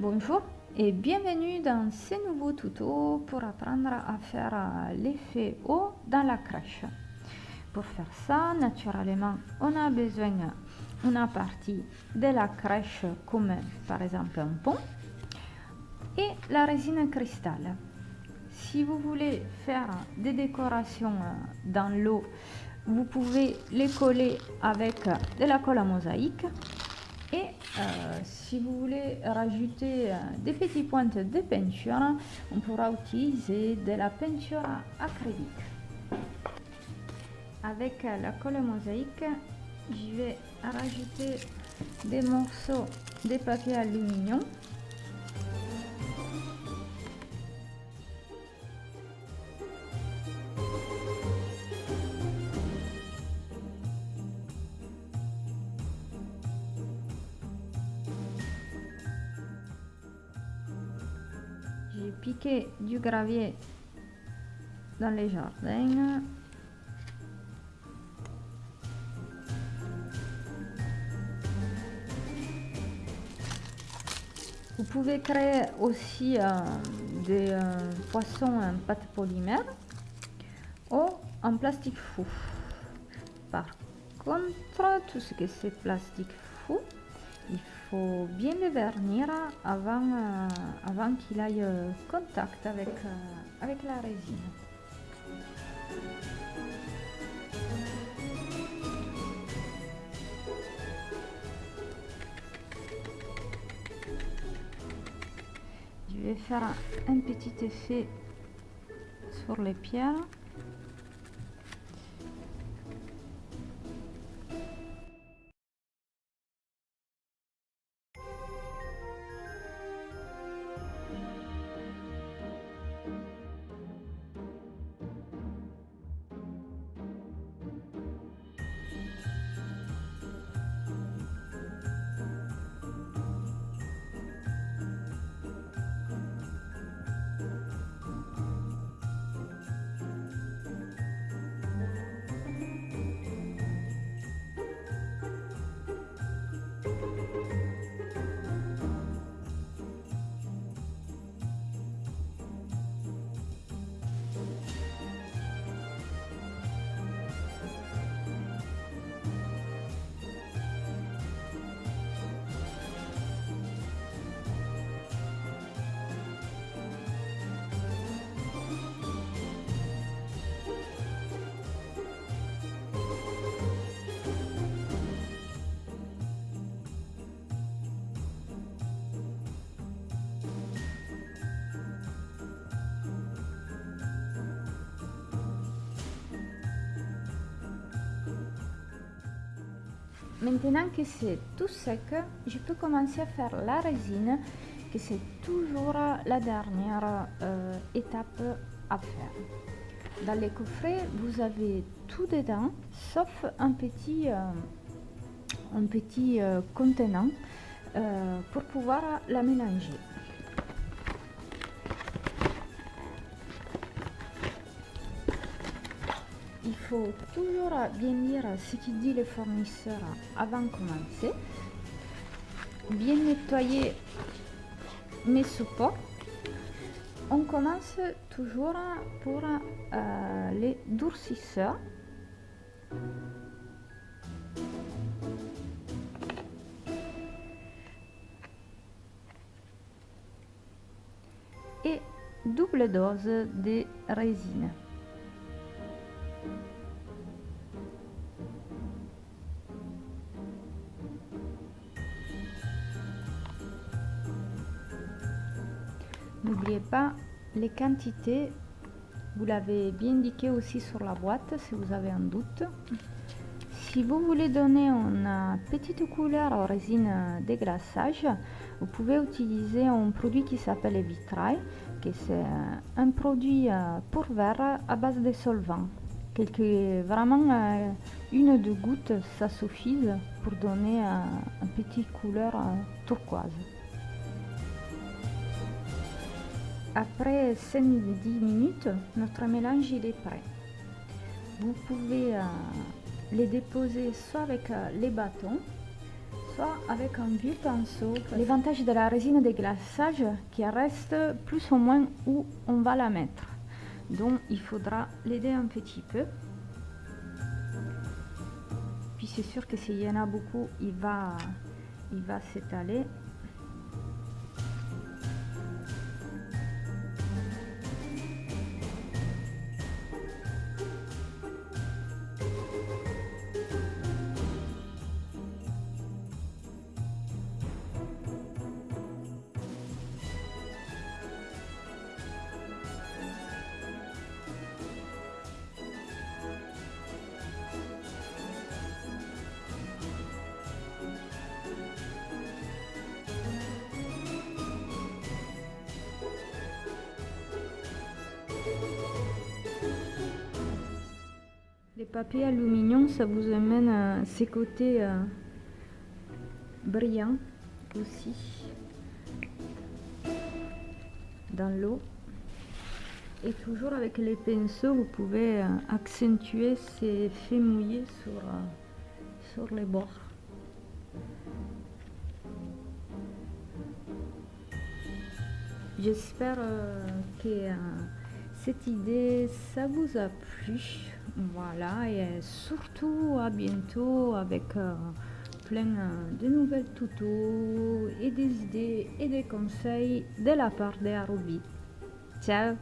Bonjour et bienvenue dans ce nouveau tuto pour apprendre à faire euh, l'effet eau dans la crèche. Pour faire ça, naturellement, on a besoin d'une partie de la crèche comme par exemple un pont et la résine cristal. Si vous voulez faire des décorations euh, dans l'eau, vous pouvez les coller avec de la colle à mosaïque euh, si vous voulez rajouter euh, des petites pointes de peinture, on pourra utiliser de la peinture acrylique. Avec la colle mosaïque, je vais rajouter des morceaux de papier aluminium J'ai piqué du gravier dans les jardins. Vous pouvez créer aussi euh, des euh, poissons en pâte polymère ou en plastique fou. Par contre, tout ce que c'est plastique fou, il faut bien le vernir avant, euh, avant qu'il aille euh, contact avec, euh, avec la résine. Je vais faire un petit effet sur les pierres. Maintenant que c'est tout sec, je peux commencer à faire la résine, que c'est toujours la dernière euh, étape à faire. Dans les coffrets, vous avez tout dedans, sauf un petit, euh, un petit euh, contenant pour pouvoir la mélanger. Il faut toujours bien lire ce qu'il dit le fournisseur avant de commencer. Bien nettoyer mes supports. On commence toujours pour euh, les durcisseurs. Et double dose de résine. N'oubliez pas les quantités, vous l'avez bien indiqué aussi sur la boîte si vous avez un doute. Si vous voulez donner une petite couleur aux résines de glaçage, vous pouvez utiliser un produit qui s'appelle Vitrail, qui c'est un produit euh, pour verre à base de solvant. Vraiment euh, une ou deux gouttes, ça suffit pour donner une petite couleur euh, turquoise. Après 5-10 minutes, notre mélange est prêt. Vous pouvez euh, les déposer soit avec euh, les bâtons, pas avec un vieux pinceau. L'avantage de la résine de glaçage qui reste plus ou moins où on va la mettre. Donc il faudra l'aider un petit peu. Puis c'est sûr que s'il y en a beaucoup, il va, il va s'étaler. Les papiers aluminium, ça vous amène à ces côtés euh, brillants aussi dans l'eau. Et toujours avec les pinceaux, vous pouvez euh, accentuer ces effets mouillés sur, euh, sur les bords. J'espère que cette idée, ça vous a plu. Voilà, et surtout à bientôt avec euh, plein euh, de nouvelles tutos et des idées et des conseils de la part de Ciao